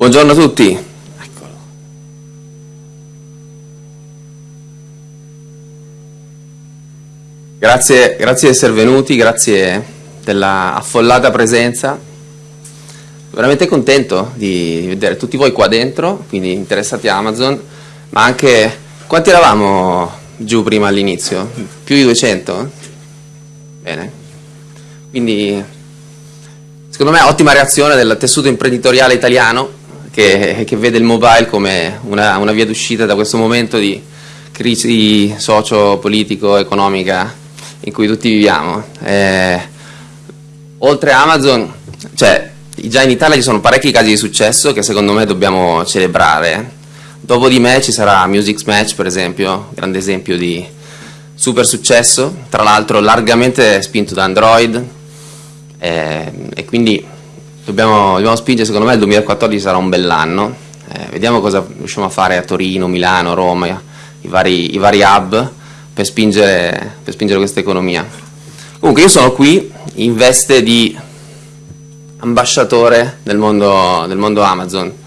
Buongiorno a tutti. Eccolo. Grazie, grazie di essere venuti, grazie della affollata presenza. Veramente contento di vedere tutti voi qua dentro, quindi interessati a Amazon, ma anche quanti eravamo giù prima all'inizio? Più di 200? Bene. Quindi secondo me ottima reazione del tessuto imprenditoriale italiano che, che vede il mobile come una, una via d'uscita da questo momento di crisi socio-politico-economica in cui tutti viviamo. Eh, oltre a Amazon, cioè, già in Italia ci sono parecchi casi di successo che secondo me dobbiamo celebrare. Dopo di me ci sarà Music Match, per esempio, grande esempio di super successo, tra l'altro largamente spinto da Android, eh, e quindi dobbiamo, dobbiamo spingere, secondo me il 2014 sarà un bell'anno, eh, vediamo cosa riusciamo a fare a Torino, Milano, Roma, i vari, i vari hub per spingere, per spingere questa economia. Comunque io sono qui in veste di ambasciatore del mondo, del mondo Amazon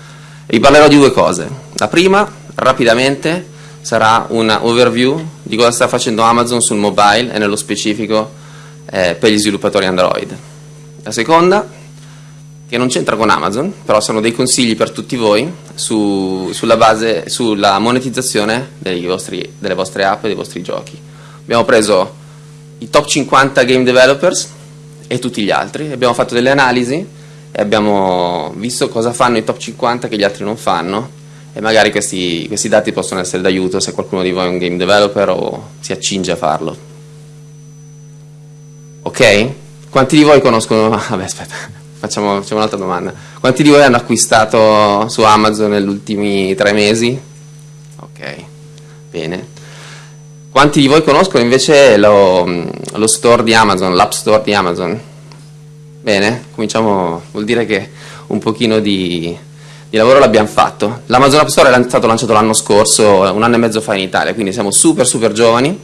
vi parlerò di due cose. La prima, rapidamente, sarà un overview di cosa sta facendo Amazon sul mobile e nello specifico eh, per gli sviluppatori Android. La seconda che non c'entra con Amazon, però sono dei consigli per tutti voi su, sulla, base, sulla monetizzazione vostri, delle vostre app e dei vostri giochi. Abbiamo preso i top 50 game developers e tutti gli altri, abbiamo fatto delle analisi e abbiamo visto cosa fanno i top 50 che gli altri non fanno e magari questi, questi dati possono essere d'aiuto se qualcuno di voi è un game developer o si accinge a farlo. Ok? Quanti di voi conoscono... Vabbè, aspetta facciamo, facciamo un'altra domanda. Quanti di voi hanno acquistato su Amazon negli ultimi tre mesi? Ok, bene. Quanti di voi conoscono invece lo, lo store di Amazon, l'app store di Amazon? Bene, cominciamo, vuol dire che un pochino di, di lavoro l'abbiamo fatto. L'Amazon App Store è stato lanciato l'anno scorso, un anno e mezzo fa in Italia, quindi siamo super super giovani,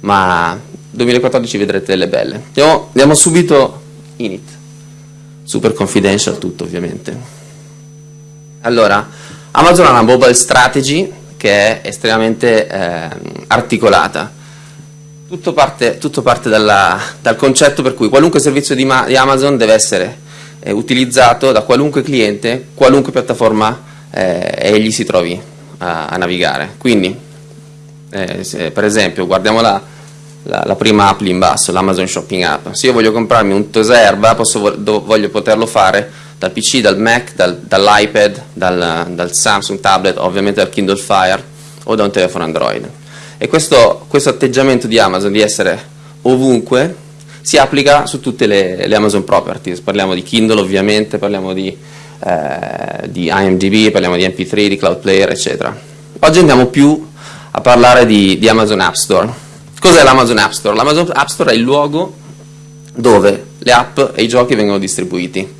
ma 2014 vedrete delle belle. Andiamo, andiamo subito in it super confidential tutto ovviamente. Allora, Amazon ha una mobile strategy che è estremamente eh, articolata. Tutto parte, tutto parte dalla, dal concetto per cui qualunque servizio di, di Amazon deve essere eh, utilizzato da qualunque cliente, qualunque piattaforma eh, egli si trovi a, a navigare. Quindi, eh, per esempio, guardiamo la, la, la, prima app lì in basso, l'Amazon Shopping App. Se io voglio comprarmi un Toserba, posso, voglio poterlo fare dal PC, dal Mac, dal, dall'iPad, dal, dal, Samsung tablet, ovviamente dal Kindle Fire o da un telefono Android. E questo, questo atteggiamento di Amazon di essere ovunque si applica su tutte le, le Amazon Properties. Parliamo di Kindle ovviamente, parliamo di, eh, di IMDb, parliamo di MP3, di Cloud Player, eccetera. Oggi andiamo più a parlare di, di Amazon App Store Cos'è l'Amazon App Store? L'Amazon App Store è il luogo dove le app e i giochi vengono distribuiti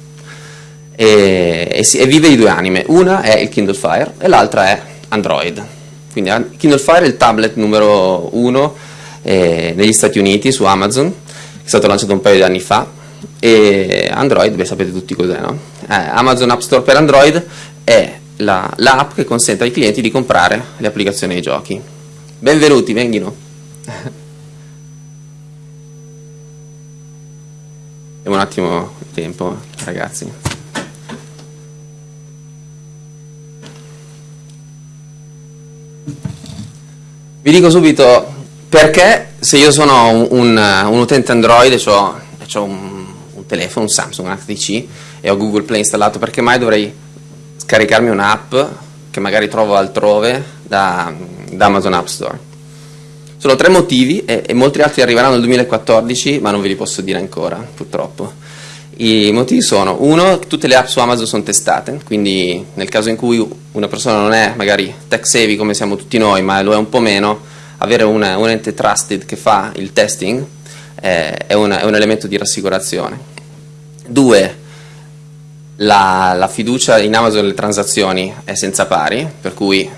e, e, si, e vive di due anime, una è il Kindle Fire e l'altra è Android. Quindi Kindle Fire è il tablet numero uno eh, negli Stati Uniti su Amazon, che è stato lanciato un paio di anni fa, e Android, beh sapete tutti cos'è, no? Eh, Amazon App Store per Android è l'app la che consente ai clienti di comprare le applicazioni ai giochi. Benvenuti, venghino! Abbiamo un attimo di tempo, ragazzi. Vi dico subito perché se io sono un, un, un utente Android e ho, ho un, un, telefono, un Samsung, un HTC e ho Google Play installato, perché mai dovrei scaricarmi un'app che magari trovo altrove da, da Amazon App Store? Sono tre motivi e, e, molti altri arriveranno nel 2014, ma non ve li posso dire ancora, purtroppo. I motivi sono, uno, tutte le app su Amazon sono testate, quindi nel caso in cui una persona non è magari tech savvy come siamo tutti noi, ma lo è un po' meno, avere una, un ente trusted che fa il testing eh, è, una, è, un elemento di rassicurazione. Due, la, la fiducia in Amazon nelle transazioni è senza pari, per cui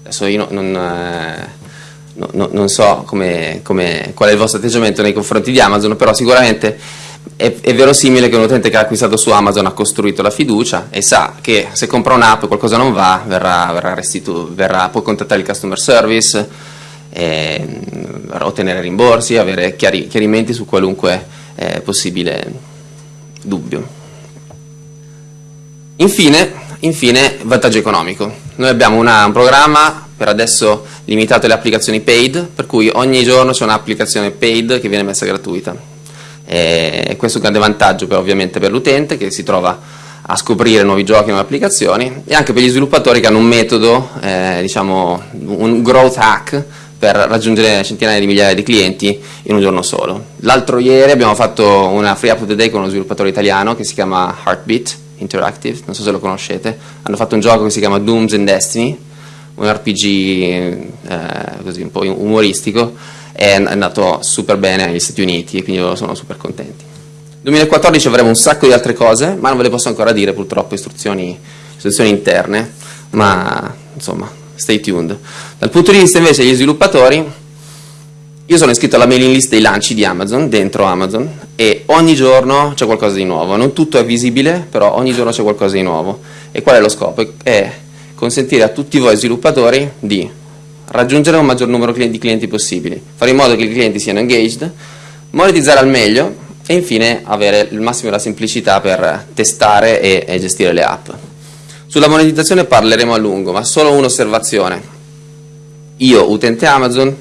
adesso io non... Eh, no, no, non so come, come, qual è il vostro atteggiamento nei confronti di Amazon, però sicuramente è, è, verosimile che un utente che ha acquistato su Amazon ha costruito la fiducia e sa che se compra un'app e qualcosa non va, verrà, verrà verrà, può contattare il customer service, eh, ottenere rimborsi, avere chiari, chiarimenti su qualunque eh, possibile dubbio. Infine, infine, vantaggio economico. Noi abbiamo una, un programma per adesso limitato alle applicazioni paid, per cui ogni giorno c'è un'applicazione paid che viene messa gratuita e questo è un grande vantaggio per, ovviamente per l'utente che si trova a scoprire nuovi giochi, nuove applicazioni e anche per gli sviluppatori che hanno un metodo, eh, diciamo un growth hack per raggiungere centinaia di migliaia di clienti in un giorno solo. L'altro ieri abbiamo fatto una free up of the day con uno sviluppatore italiano che si chiama Heartbeat Interactive, non so se lo conoscete, hanno fatto un gioco che si chiama Dooms and Destiny, un RPG eh, così un po' umoristico è andato super bene negli Stati Uniti e quindi loro sono super contenti. 2014 avremo un sacco di altre cose, ma non ve le posso ancora dire purtroppo, istruzioni, istruzioni interne, ma insomma, stay tuned. Dal punto di vista invece degli sviluppatori, io sono iscritto alla mailing list dei lanci di Amazon, dentro Amazon, e ogni giorno c'è qualcosa di nuovo. Non tutto è visibile, però ogni giorno c'è qualcosa di nuovo. E qual è lo scopo? È consentire a tutti voi sviluppatori di raggiungere un maggior numero di clienti possibili, fare in modo che i clienti siano engaged, monetizzare al meglio e infine avere il massimo della semplicità per testare e, e gestire le app. Sulla monetizzazione parleremo a lungo, ma solo un'osservazione. Io, utente Amazon,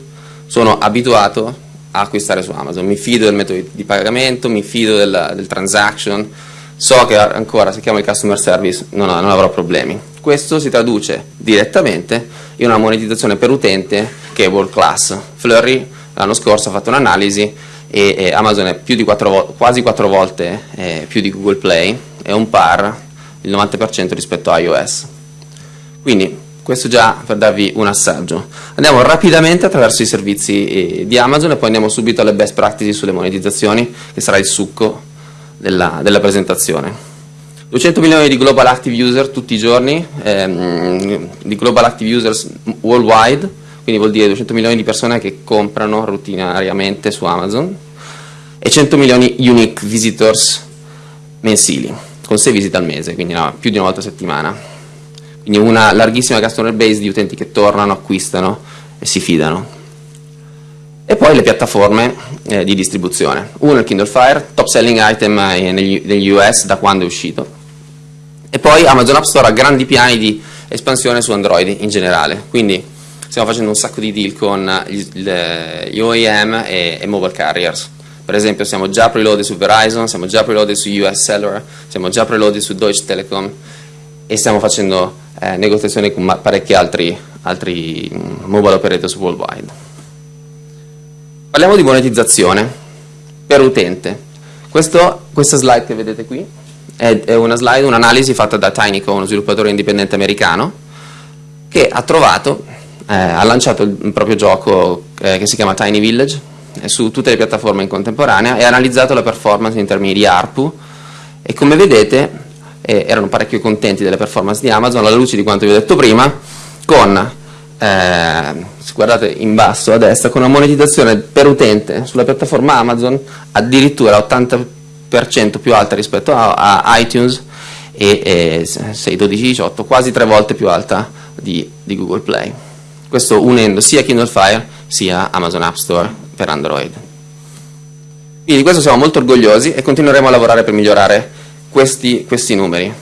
sono abituato a acquistare su Amazon, mi fido del metodo di pagamento, mi fido del, del transaction, so che ancora se chiamo il customer service non, non avrò problemi. Questo si traduce direttamente in una monetizzazione per utente che è world class. Flurry l'anno scorso ha fatto un'analisi e, e, Amazon è più di 4, quasi 4 volte eh, più di Google Play, è un par il 90% rispetto a iOS. Quindi questo già per darvi un assaggio. Andiamo rapidamente attraverso i servizi eh, di Amazon e poi andiamo subito alle best practices sulle monetizzazioni, che sarà il succo della, della presentazione. 200 milioni di global active user tutti i giorni, ehm, di global active users worldwide, quindi vuol dire 200 milioni di persone che comprano routinariamente su Amazon e 100 milioni unique visitors mensili, con 6 visite al mese, quindi no, più di una volta a settimana. Quindi una larghissima customer base di utenti che tornano, acquistano e si fidano. E poi le piattaforme eh, di distribuzione. Uno è il Kindle Fire, top selling item eh, negli, negli US da quando è uscito e poi Amazon App Store ha grandi piani di espansione su Android in generale, quindi stiamo facendo un sacco di deal con gli, OEM e, e, mobile carriers. Per esempio siamo già preloaded su Verizon, siamo già preloaded su US Cellular, siamo già preloaded su Deutsche Telekom e stiamo facendo eh, negoziazioni con parecchi altri, altri mm, mobile operators worldwide. Parliamo di monetizzazione per utente. Questo, questa slide che vedete qui è, una slide, un'analisi fatta da Tinyco, uno sviluppatore indipendente americano, che ha trovato, eh, ha lanciato il proprio gioco eh, che si chiama Tiny Village eh, su tutte le piattaforme in contemporanea e ha analizzato la performance in termini di ARPU e come vedete eh, erano parecchio contenti delle performance di Amazon alla luce di quanto vi ho detto prima con eh, guardate in basso a destra con una monetizzazione per utente sulla piattaforma Amazon addirittura 80 più alta rispetto a, a iTunes e, e 6, 12, 18, quasi tre volte più alta di, di, Google Play. Questo unendo sia Kindle Fire sia Amazon App Store per Android. Quindi di questo siamo molto orgogliosi e continueremo a lavorare per migliorare questi, questi numeri.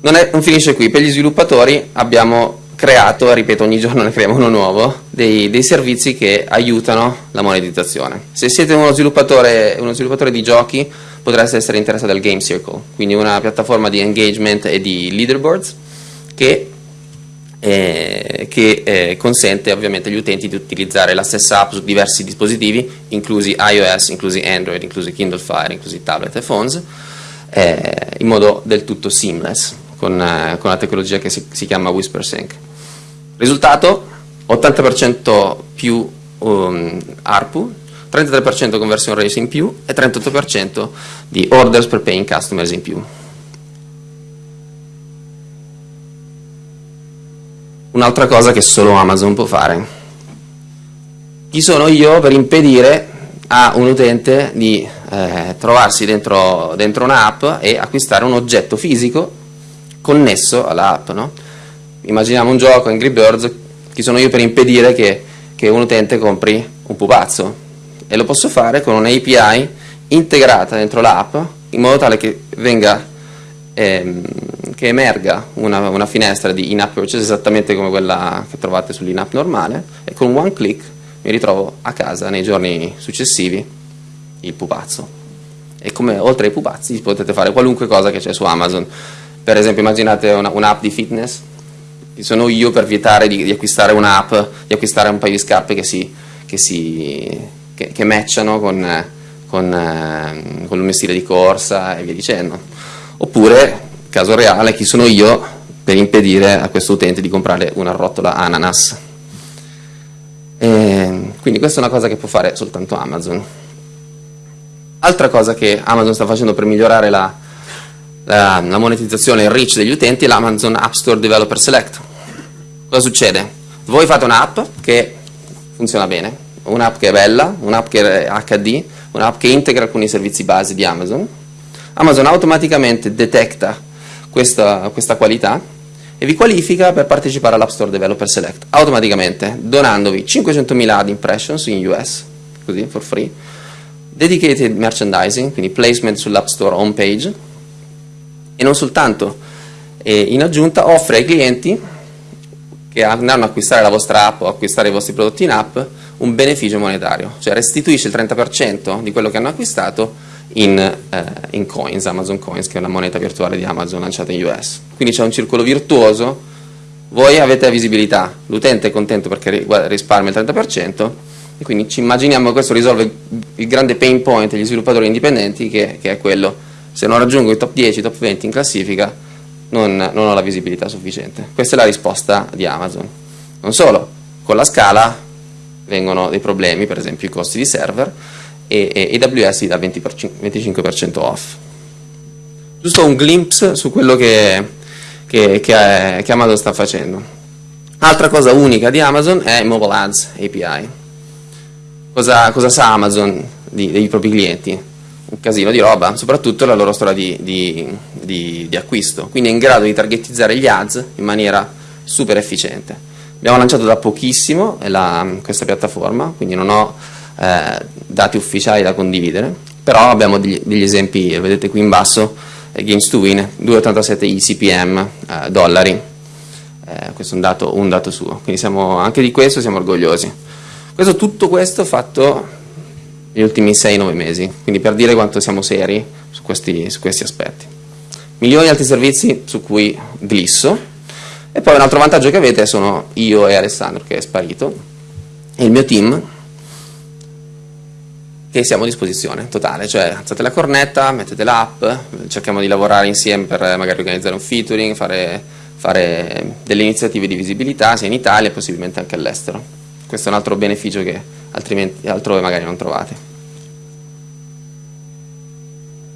Non, è, non finisce qui, per gli sviluppatori abbiamo creato, ripeto ogni giorno ne creiamo uno nuovo, dei, dei, servizi che aiutano la monetizzazione. Se siete uno sviluppatore, uno sviluppatore di giochi potreste essere interessato al Game Circle, quindi una piattaforma di engagement e di leaderboards che, eh, che eh, consente ovviamente agli utenti di utilizzare la stessa app su diversi dispositivi, inclusi iOS, inclusi Android, inclusi Kindle Fire, inclusi tablet e phones, eh, in modo del tutto seamless con, eh, la tecnologia che si, si chiama WhisperSync. Risultato 80% più um, ARPU, 33% conversion rate in più e 38% di orders per paying customers in più. Un'altra cosa che solo Amazon può fare. Chi sono io per impedire a un utente di eh, trovarsi dentro, dentro un'app e acquistare un oggetto fisico connesso all'app. No? Immaginiamo un gioco, Angry Birds, chi sono io per impedire che, che un utente compri un pupazzo? E lo posso fare con un'API integrata dentro l'app in modo tale che venga ehm, che emerga una, una finestra di in-app purchase esattamente come quella che trovate sull'in-app normale e con one click mi ritrovo a casa nei giorni successivi il pupazzo. E come oltre ai pupazzi potete fare qualunque cosa che c'è su Amazon. Per esempio immaginate un'app un di fitness, chi sono io per vietare di, di acquistare un'app, di acquistare un paio di scarpe che, si, che, si, che, che matchano con, con, eh, con il mio stile di corsa e via dicendo. Oppure, caso reale, chi sono io per impedire a questo utente di comprare una rotola ananas e quindi questa è una cosa che può fare soltanto Amazon. Altra cosa che Amazon sta facendo per migliorare la, la, la monetizzazione e il reach degli utenti è l'Amazon App Store Developer Select. Cosa succede? Voi fate un'app che funziona bene, un'app che è bella, un'app che è HD, un'app che integra alcuni servizi base di Amazon. Amazon automaticamente detecta questa, questa qualità e vi qualifica per partecipare all'App Store Developer Select automaticamente, donandovi 500.000 ad impressions in US, così for free, dedicated merchandising, quindi placement sull'App Store homepage, e non soltanto, e in aggiunta offre ai clienti che andranno ad acquistare la vostra app o acquistare i vostri prodotti in app un beneficio monetario, cioè restituisce il 30% di quello che hanno acquistato in, eh, in, coins, Amazon Coins, che è una moneta virtuale di Amazon lanciata in US. Quindi c'è un circolo virtuoso, voi avete la visibilità, l'utente è contento perché risparmia il 30%, e quindi ci immaginiamo che questo risolve il grande pain point degli sviluppatori indipendenti, che, che è quello, se non raggiungo i top 10, i top 20 in classifica, non, non ho la visibilità sufficiente. Questa è la risposta di Amazon. Non solo, con la scala vengono dei problemi, per esempio i costi di server, e, AWS dà 20 25% off. Giusto un glimpse su quello che, che, che, che Amazon sta facendo. Altra cosa unica di Amazon è Mobile Ads API. Cosa, cosa sa Amazon di, dei propri clienti? Un casino di roba, soprattutto la loro storia di, di, di, di acquisto. Quindi è in grado di targetizzare gli ads in maniera super efficiente. Abbiamo lanciato da pochissimo la, questa piattaforma, quindi non ho eh, dati ufficiali da condividere, però abbiamo degli, degli esempi, vedete qui in basso, eh, Games to Win, 2,87 ICPM eh, dollari, eh, questo è un dato, un dato suo, quindi siamo, anche di questo siamo orgogliosi. Questo, tutto questo fatto negli ultimi 6-9 mesi, quindi per dire quanto siamo seri su questi, su questi aspetti. Milioni di altri servizi su cui glisso, e poi un altro vantaggio che avete sono io e Alessandro che è sparito, e il mio team che siamo a disposizione totale, cioè alzate la cornetta, mettete l'app, cerchiamo di lavorare insieme per magari organizzare un featuring, fare, fare delle iniziative di visibilità sia in Italia e possibilmente anche all'estero. Questo è un altro beneficio che altrimenti altrove magari non trovate.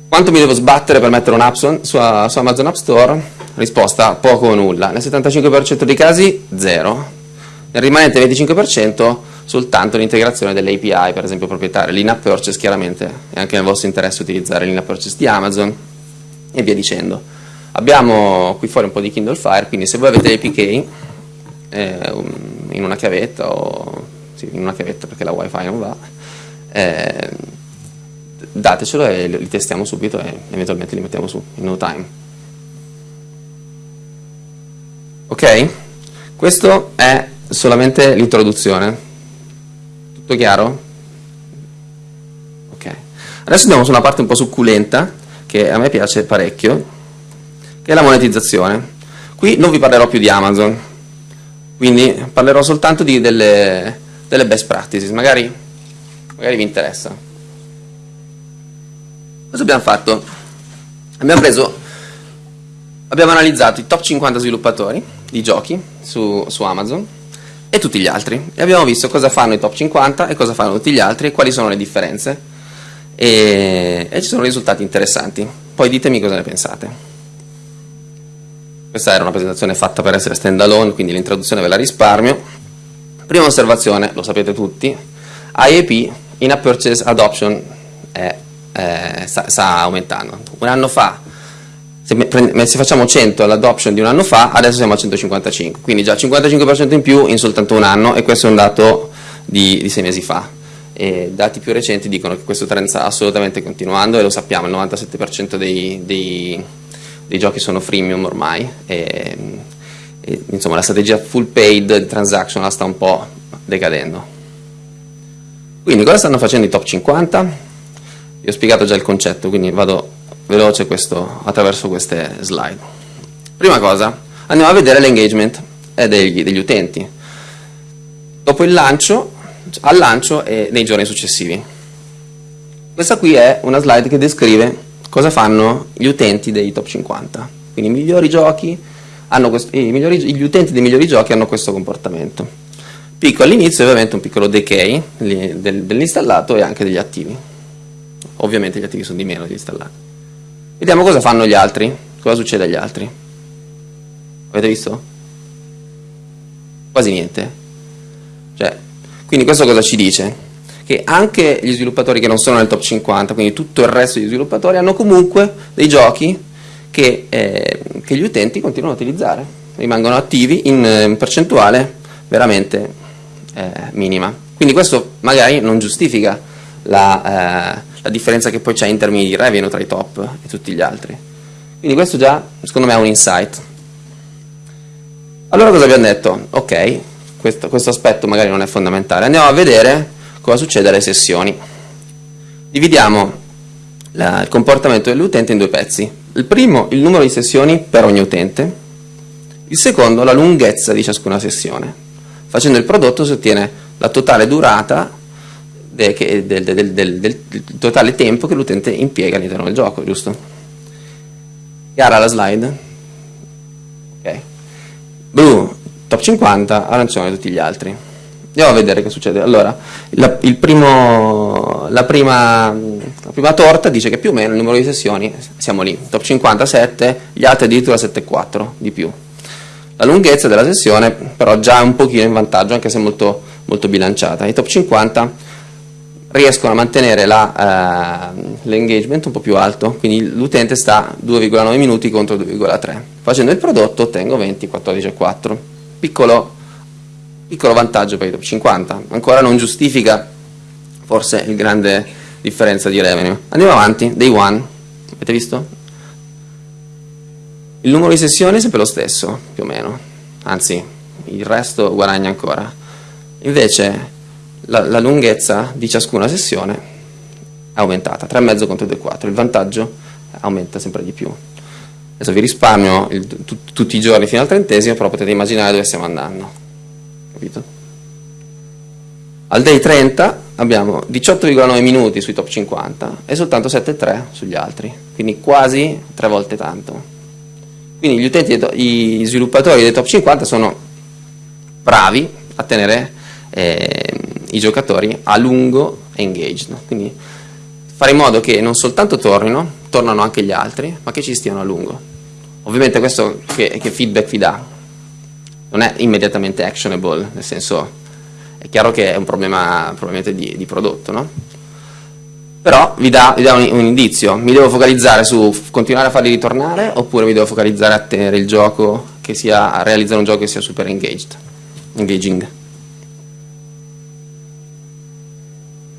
Quanto mi devo sbattere per mettere un'app su, su, Amazon App Store? Risposta poco o nulla. Nel 75% dei casi zero. Nel rimanente 25% soltanto l'integrazione delle API, per esempio proprietarie, l'in-app purchase chiaramente è anche nel vostro interesse utilizzare l'in-app purchase di Amazon e via dicendo. Abbiamo qui fuori un po' di Kindle Fire, quindi se voi avete l'APK eh, in una chiavetta, o, sì, in una chiavetta perché la wifi non va, eh, datecelo e li testiamo subito e eventualmente li mettiamo su in no time. Ok? Questo è solamente l'introduzione. Tutto chiaro? Ok. Adesso andiamo su una parte un po' succulenta, che a me piace parecchio, che è la monetizzazione. Qui non vi parlerò più di Amazon, quindi parlerò soltanto di delle, delle best practices, magari, magari vi interessa. Cosa abbiamo fatto? Abbiamo preso, abbiamo analizzato i top 50 sviluppatori di giochi su, su Amazon, e tutti gli altri. E abbiamo visto cosa fanno i top 50 e cosa fanno tutti gli altri e quali sono le differenze. E, e ci sono risultati interessanti. Poi ditemi cosa ne pensate. Questa era una presentazione fatta per essere stand alone quindi l'introduzione ve la risparmio prima osservazione, lo sapete tutti IAP in-app purchase adoption è, è, sta, sta, aumentando. Un anno fa, se, se facciamo 100 all'adoption di un anno fa, adesso siamo a 155, quindi già 55% in più in soltanto un anno e questo è un dato di, di sei mesi fa. E dati più recenti dicono che questo trend sta assolutamente continuando e lo sappiamo, il 97% dei, dei, dei, giochi sono freemium ormai e, insomma la strategia full paid transactional sta un po' decadendo. Quindi cosa stanno facendo i top 50? Vi ho spiegato già il concetto, quindi vado veloce questo, attraverso queste slide. Prima cosa, andiamo a vedere l'engagement degli, degli utenti. Dopo il lancio, al lancio e nei giorni successivi. Questa qui è una slide che descrive cosa fanno gli utenti dei top 50. Quindi i migliori giochi migliori, gli utenti dei migliori giochi hanno questo comportamento. Picco all'inizio ovviamente un piccolo decay dell'installato e anche degli attivi. Ovviamente gli attivi sono di meno degli installati. Vediamo cosa fanno gli altri, cosa succede agli altri. Avete visto? Quasi niente. Cioè, quindi questo cosa ci dice? Che anche gli sviluppatori che non sono nel top 50, quindi tutto il resto degli sviluppatori, hanno comunque dei giochi che, eh, che gli utenti continuano a utilizzare, rimangono attivi in, in percentuale veramente eh, minima. Quindi questo magari non giustifica la, eh, la differenza che poi c'è in termini di revenue tra i top e tutti gli altri. Quindi questo già, secondo me, è un insight. Allora cosa abbiamo detto? Ok, questo, questo aspetto magari non è fondamentale. Andiamo a vedere cosa succede alle sessioni. Dividiamo la, il comportamento dell'utente in due pezzi. Il primo, il numero di sessioni per ogni utente. Il secondo, la lunghezza di ciascuna sessione. Facendo il prodotto si ottiene la totale durata del, del, del, del totale tempo che l'utente impiega all'interno del gioco, giusto? Chiara la slide? Ok. Blu, top 50, arancione tutti gli altri. Andiamo a vedere che succede. Allora, la, primo, la, prima, la, prima, torta dice che più o meno il numero di sessioni siamo lì, top 57, gli altri addirittura 7,4 di più. La lunghezza della sessione però già è un pochino in vantaggio, anche se molto, molto bilanciata. I top 50 riescono a mantenere l'engagement uh, un po' più alto, quindi l'utente sta 2,9 minuti contro 2,3. Facendo il prodotto ottengo 20, 14,4. Piccolo, piccolo vantaggio per i top 50, ancora non giustifica forse il grande differenza di revenue. Andiamo avanti, day one, avete visto? Il numero di sessioni è sempre lo stesso, più o meno, anzi il resto guadagna ancora. Invece la, la lunghezza di ciascuna sessione è aumentata, 3,5 contro 2,4, il vantaggio aumenta sempre di più. Adesso vi risparmio il, tu, tutti i giorni fino al trentesimo, però potete immaginare dove stiamo andando. Capito? Al day 30 abbiamo 18,9 minuti sui top 50 e soltanto 7,3 sugli altri, quindi quasi tre volte tanto. Quindi gli utenti, gli sviluppatori dei top 50 sono bravi a tenere eh, i giocatori a lungo engaged, quindi fare in modo che non soltanto tornino, tornano anche gli altri, ma che ci stiano a lungo. Ovviamente questo che, che feedback vi dà non è immediatamente actionable, nel senso è chiaro che è un problema probabilmente di, di prodotto, no? però vi dà, vi dà un, un, indizio, mi devo focalizzare su continuare a farli ritornare oppure mi devo focalizzare a tenere il gioco che sia, a realizzare un gioco che sia super engaged, engaging.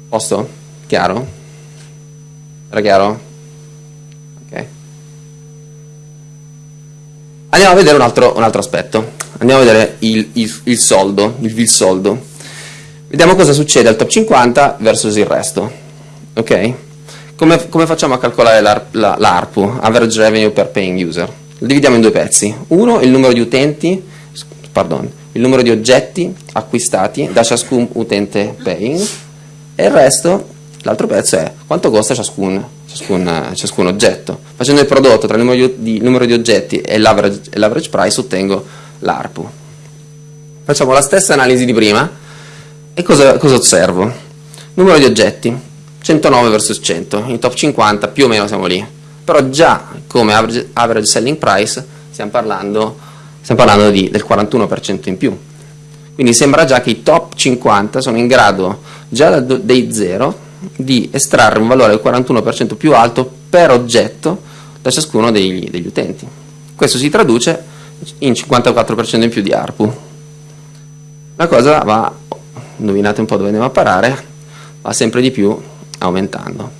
Posto? Chiaro? Era chiaro? Ok. Andiamo a vedere un altro, un altro aspetto, andiamo a vedere il, il, il soldo, il, il soldo. Vediamo cosa succede al top 50 versus il resto ok? Come, come facciamo a calcolare l'ARPU, la, Average Revenue per Paying User? Lo dividiamo in due pezzi. Uno, il numero di utenti, pardon, il numero di oggetti acquistati da ciascun utente paying e il resto, l'altro pezzo è quanto costa ciascun, ciascun, ciascun oggetto. Facendo il prodotto tra il numero di, il numero di oggetti e l'average price ottengo l'ARPU. Facciamo la stessa analisi di prima e cosa, cosa osservo? Numero di oggetti. 109 versus 100, in top 50 più o meno siamo lì, però già come average, average selling price stiamo parlando, stiamo parlando di, del 41% in più. Quindi sembra già che i top 50 sono in grado, già da day 0, di estrarre un valore del 41% più alto per oggetto da ciascuno degli, degli utenti. Questo si traduce in 54% in più di ARPU. La cosa va, indovinate un po' dove andiamo a parare, va sempre di più aumentando.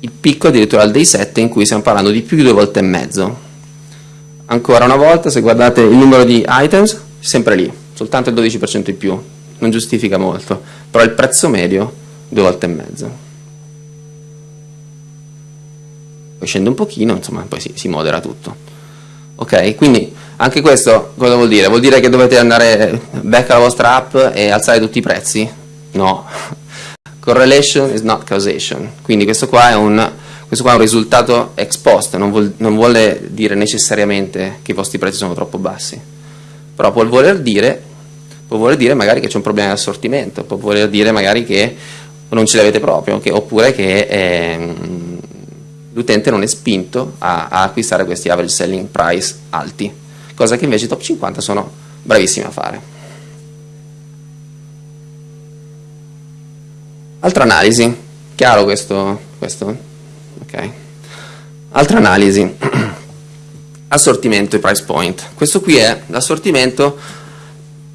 Il picco addirittura al day 7 in cui stiamo parlando di più di due volte e mezzo. Ancora una volta, se guardate il numero di items, sempre lì, soltanto il 12% in più, non giustifica molto, però il prezzo medio due volte e mezzo. Poi scende un pochino, insomma, poi si, si modera tutto. Ok, quindi anche questo cosa vuol dire? Vuol dire che dovete andare back alla vostra app e alzare tutti i prezzi? No. Correlation is not causation. Quindi questo qua è un, qua è un risultato ex post, non, vuol, non vuole dire necessariamente che i vostri prezzi sono troppo bassi, però può voler dire può voler dire magari che c'è un problema di assortimento, può voler dire magari che non ce l'avete proprio, che, oppure che eh, l'utente non è spinto a, a, acquistare questi average selling price alti, cosa che invece i top 50 sono bravissimi a fare. Altra analisi, chiaro questo? questo? Okay. Altra analisi, assortimento e price point. Questo qui è l'assortimento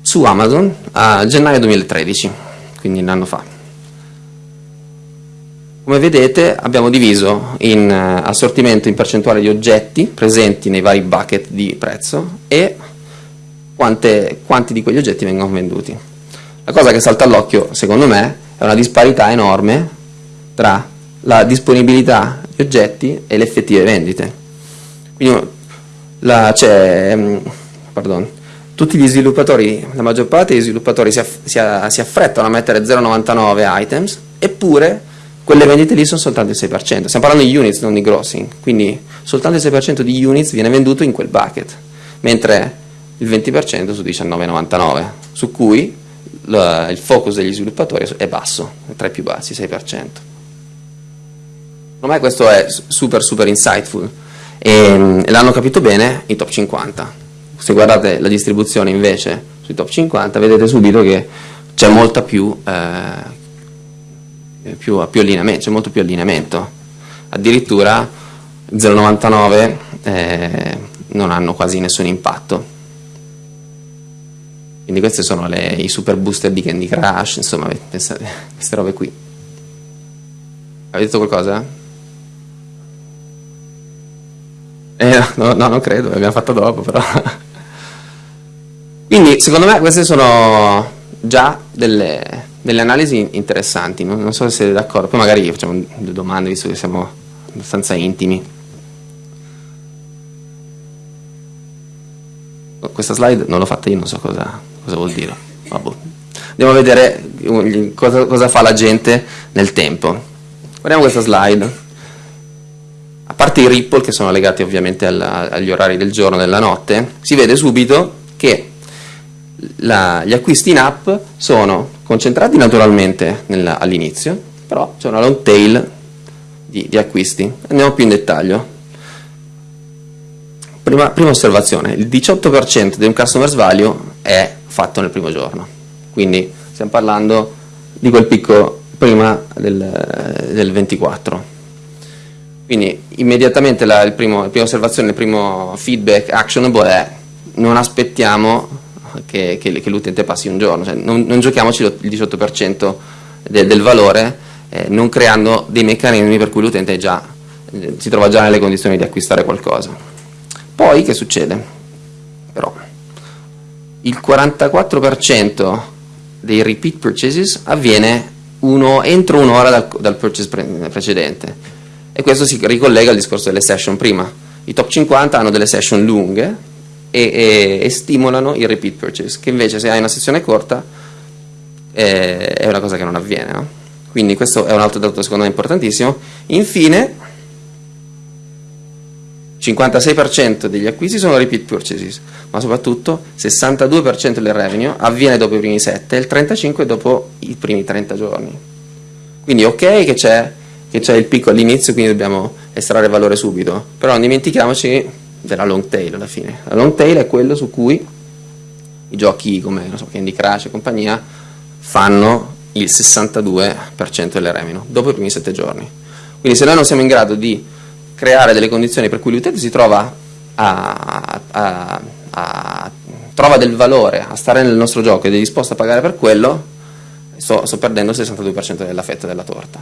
su Amazon a gennaio 2013, quindi un anno fa. Come vedete abbiamo diviso in uh, assortimento in percentuale di oggetti presenti nei vari bucket di prezzo e quante, quanti di quegli oggetti vengono venduti. La cosa che salta all'occhio secondo me è una disparità enorme tra la disponibilità di oggetti e le effettive vendite. Quindi c'è, um, pardon, tutti gli sviluppatori, la maggior parte degli sviluppatori si, aff si, si affrettano a mettere 0,99 items, eppure quelle vendite lì sono soltanto il 6%. Stiamo parlando di units, non di grossing, quindi soltanto il 6% di units viene venduto in quel bucket, mentre il 20% su 19,99, su cui il focus degli sviluppatori è basso, è tra i più bassi, 6%. Secondo me questo è super super insightful e, e l'hanno capito bene i top 50 se guardate la distribuzione invece sui top 50 vedete subito che c'è molta più, eh, più, più allineamento, c'è molto più allineamento. Addirittura 0,99 eh, non hanno quasi nessun impatto. Quindi questi sono le, i super booster di Candy Crush, insomma, pensate, queste robe qui. Avete detto qualcosa? Eh, no, no, non credo, l'abbiamo fatto dopo, però. Quindi secondo me queste sono già delle, delle analisi interessanti, non, non, so se siete d'accordo, poi magari facciamo due domande visto che siamo abbastanza intimi. Questa slide non l'ho fatta io, non so cosa, cosa vuol dire. Vabbè. Andiamo a vedere cosa, cosa fa la gente nel tempo. Guardiamo questa slide. A parte i ripple che sono legati ovviamente alla, agli orari del giorno e della notte, si vede subito che la, gli acquisti in app sono concentrati naturalmente all'inizio, però c'è una long tail di, di, acquisti. Andiamo più in dettaglio. Prima, prima osservazione, il 18% di un customer's value è fatto nel primo giorno, quindi stiamo parlando di quel picco prima del, del 24. Quindi immediatamente la, il primo, la prima osservazione, il primo feedback actionable è non aspettiamo che, che, che l'utente passi un giorno, cioè, non, non, giochiamoci il 18% de, del valore eh, non creando dei meccanismi per cui l'utente eh, si trova già nelle condizioni di acquistare qualcosa. Poi che succede? Però il 44% dei repeat purchases avviene uno, entro un'ora dal, dal purchase pre precedente e questo si ricollega al discorso delle session prima. I top 50 hanno delle session lunghe e, e, stimolano il repeat purchase, che invece se hai una sessione corta eh, è una cosa che non avviene. No? Quindi questo è un altro dato secondo me importantissimo. Infine, 56% degli acquisti sono repeat purchases, ma soprattutto 62% del revenue avviene dopo i primi 7 e il 35% dopo i primi 30 giorni. Quindi ok che c'è il picco all'inizio, quindi dobbiamo estrarre valore subito, però non dimentichiamoci della long tail alla fine. La long tail è quello su cui i giochi come so, Candy Crush e compagnia fanno il 62% delle revenue dopo i primi 7 giorni. Quindi se noi non siamo in grado di creare delle condizioni per cui l'utente si trova a, a, a, trova del valore a stare nel nostro gioco ed è disposto a pagare per quello, sto, sto perdendo il 62% della fetta della torta.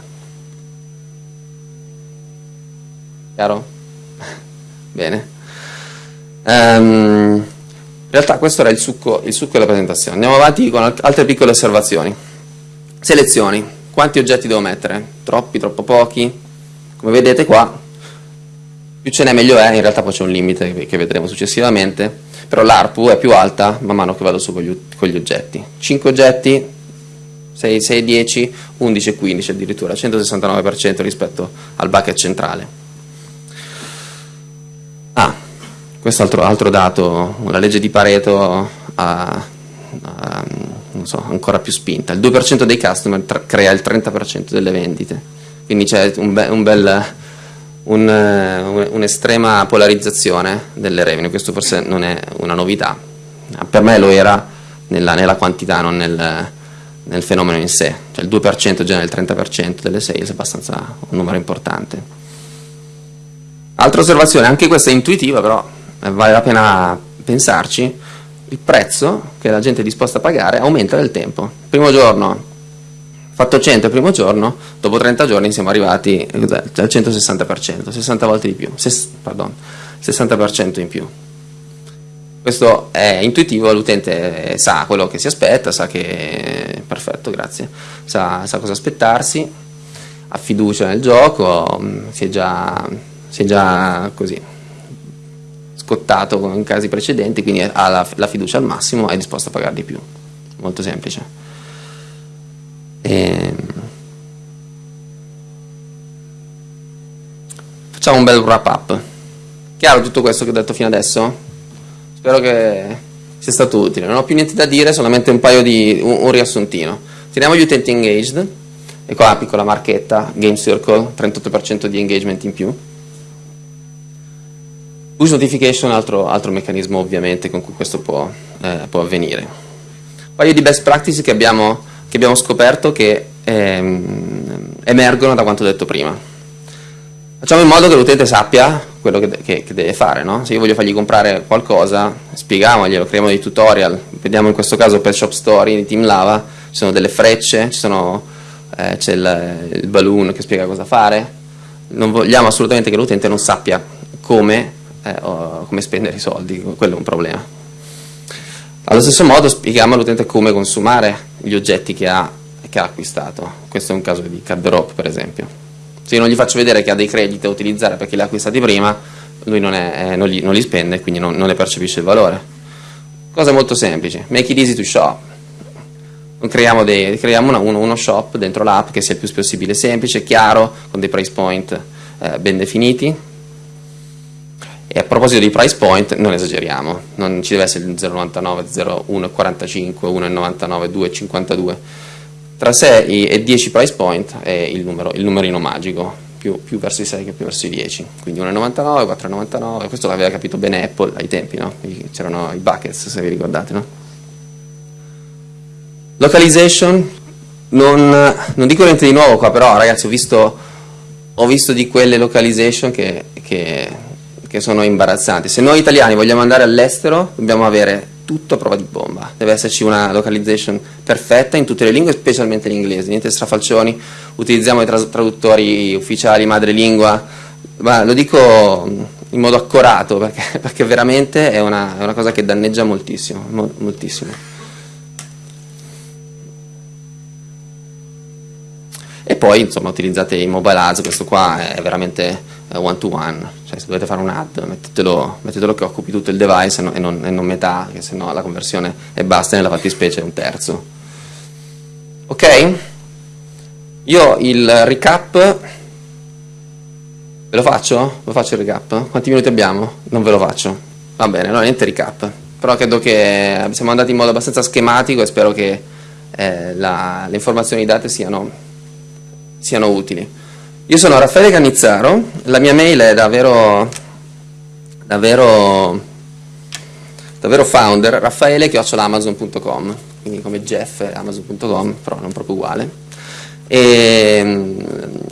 Chiaro? Bene. Um, in realtà questo era il succo, il succo, della presentazione. Andiamo avanti con altre piccole osservazioni. Selezioni. Quanti oggetti devo mettere? Troppi, troppo pochi? Come vedete qua, più ce n'è meglio è, in realtà poi c'è un limite che vedremo successivamente, però l'ARPU è più alta man mano che vado su con gli, con gli oggetti. 5 oggetti, 6, 6, 10, 11 e 15 addirittura, 169% rispetto al bucket centrale. Questo altro, altro dato, la legge di Pareto ha, ha so, ancora più spinta, il 2% dei customer crea il 30% delle vendite, quindi c'è un, be un bel un'estrema un polarizzazione delle revenue, questo forse non è una novità, per me lo era nella, nella quantità, non nel, nel, fenomeno in sé, cioè il 2% genera il 30% delle sales è abbastanza un numero importante. Altra osservazione, anche questa è intuitiva però vale la pena pensarci, il prezzo che la gente è disposta a pagare aumenta nel tempo. Primo giorno Fatto 100 il primo giorno, dopo 30 giorni siamo arrivati al 160%, 60 volte di più, ses, pardon, 60% in più. Questo è intuitivo, l'utente sa quello che si aspetta, sa che, perfetto, grazie, sa, sa cosa aspettarsi, ha fiducia nel gioco, si è già, si è già così scottato in casi precedenti, quindi ha la, la fiducia al massimo è disposto a pagare di più. Molto semplice. E... Ehm, facciamo un bel wrap up. Chiaro tutto questo che ho detto fino adesso? Spero che sia stato utile. Non ho più niente da dire, solamente un paio di un, un riassuntino. Teniamo gli utenti engaged, e qua la piccola marchetta, Game Circle, 38% di engagement in più. Push notification, altro, altro meccanismo ovviamente con cui questo può, eh, può avvenire. Un paio di best practices che abbiamo che abbiamo scoperto che ehm, emergono da quanto detto prima. Facciamo in modo che l'utente sappia quello che, che, che deve fare, no? se io voglio fargli comprare qualcosa, spieghiamoglielo, creiamo dei tutorial, vediamo in questo caso per Shop Story di Team Lava, ci sono delle frecce, eh, c'è il, il balloon che spiega cosa fare, non vogliamo assolutamente che l'utente non sappia come, eh, come spendere i soldi, quello è un problema. Allo stesso modo spieghiamo all'utente come consumare gli oggetti che ha, che ha, acquistato. Questo è un caso di card drop per esempio. Se io non gli faccio vedere che ha dei crediti da utilizzare perché li ha acquistati prima, lui non, è, eh, non, li, non li, spende e quindi non, non, ne percepisce il valore. Cosa molto semplice, make it easy to shop. Creiamo, dei, creiamo una, uno, uno, shop dentro l'app che sia il più possibile semplice, chiaro, con dei price point eh, ben definiti, e a proposito di price point, non esageriamo, non ci deve essere il 0,99, 0,1,45, 1,99, 2,52. Tra 6 e 10 price point è il, numero, il numerino magico, più, più, verso i 6 che più verso i 10. Quindi 1,99, 4,99, questo l'aveva capito bene Apple ai tempi, no? c'erano i buckets se vi ricordate. No? Localization, non, non, dico niente di nuovo qua, però ragazzi ho visto, ho visto di quelle localization che, che che sono imbarazzanti. Se noi italiani vogliamo andare all'estero dobbiamo avere tutto a prova di bomba, deve esserci una localization perfetta in tutte le lingue, specialmente l'inglese, niente strafalcioni, utilizziamo i traduttori ufficiali madrelingua, ma lo dico in modo accorato perché, perché veramente è una, è una, cosa che danneggia moltissimo, moltissimo. E poi insomma utilizzate i mobile ads, questo qua è veramente one to one, cioè se dovete fare un ad mettetelo, mettetelo che occupi tutto il device e non, e non, metà, che se no la conversione è basta nella fattispecie è un terzo. Ok? Io il recap ve lo faccio? Lo faccio il recap? Quanti minuti abbiamo? Non ve lo faccio. Va bene, allora niente recap. Però credo che siamo andati in modo abbastanza schematico e spero che eh, la, le informazioni date siano, siano utili. Io sono Raffaele Canizzaro, la mia mail è davvero, davvero davvero founder, raffaele amazon.com, quindi come Jeff amazon.com, però non proprio uguale. E,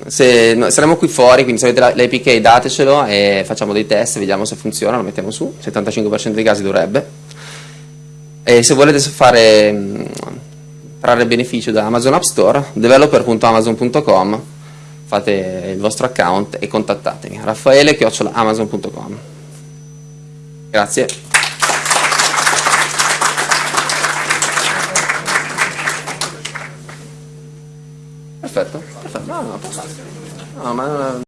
se, no, saremo qui fuori, quindi se avete l'APK datecelo e facciamo dei test, vediamo se funziona, lo mettiamo su, 75% dei casi dovrebbe. E se volete fare, trarre beneficio da Amazon App Store, developer.amazon.com, fate il vostro account e contattatemi, raffaele.amazon.com. Grazie. Perfetto, perfetto. No, no, no, ma